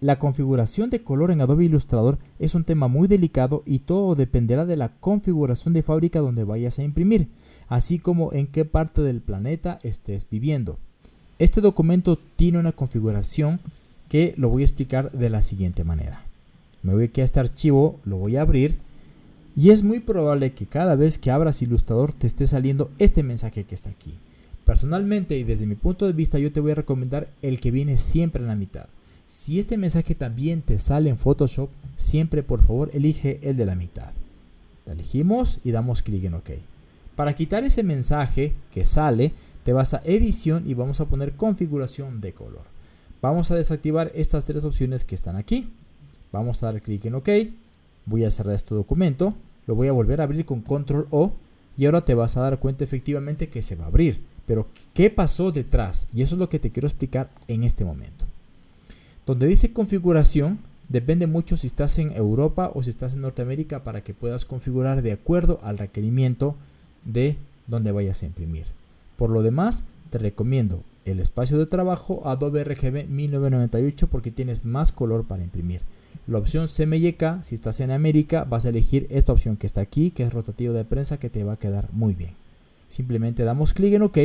La configuración de color en Adobe Illustrator es un tema muy delicado y todo dependerá de la configuración de fábrica donde vayas a imprimir, así como en qué parte del planeta estés viviendo. Este documento tiene una configuración que lo voy a explicar de la siguiente manera. Me voy aquí a este archivo, lo voy a abrir y es muy probable que cada vez que abras Illustrator te esté saliendo este mensaje que está aquí. Personalmente y desde mi punto de vista yo te voy a recomendar el que viene siempre en la mitad. Si este mensaje también te sale en Photoshop, siempre por favor elige el de la mitad. elegimos y damos clic en OK. Para quitar ese mensaje que sale, te vas a edición y vamos a poner configuración de color. Vamos a desactivar estas tres opciones que están aquí. Vamos a dar clic en OK. Voy a cerrar este documento. Lo voy a volver a abrir con control O. Y ahora te vas a dar cuenta efectivamente que se va a abrir. Pero ¿qué pasó detrás? Y eso es lo que te quiero explicar en este momento. Donde dice configuración, depende mucho si estás en Europa o si estás en Norteamérica para que puedas configurar de acuerdo al requerimiento de donde vayas a imprimir. Por lo demás, te recomiendo el espacio de trabajo Adobe RGB 1998 porque tienes más color para imprimir. La opción CMYK, si estás en América, vas a elegir esta opción que está aquí, que es rotativo de prensa, que te va a quedar muy bien. Simplemente damos clic en OK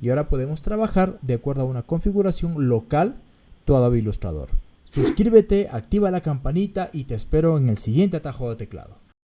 y ahora podemos trabajar de acuerdo a una configuración local tu Adobe Illustrator. Suscríbete, activa la campanita y te espero en el siguiente atajo de teclado.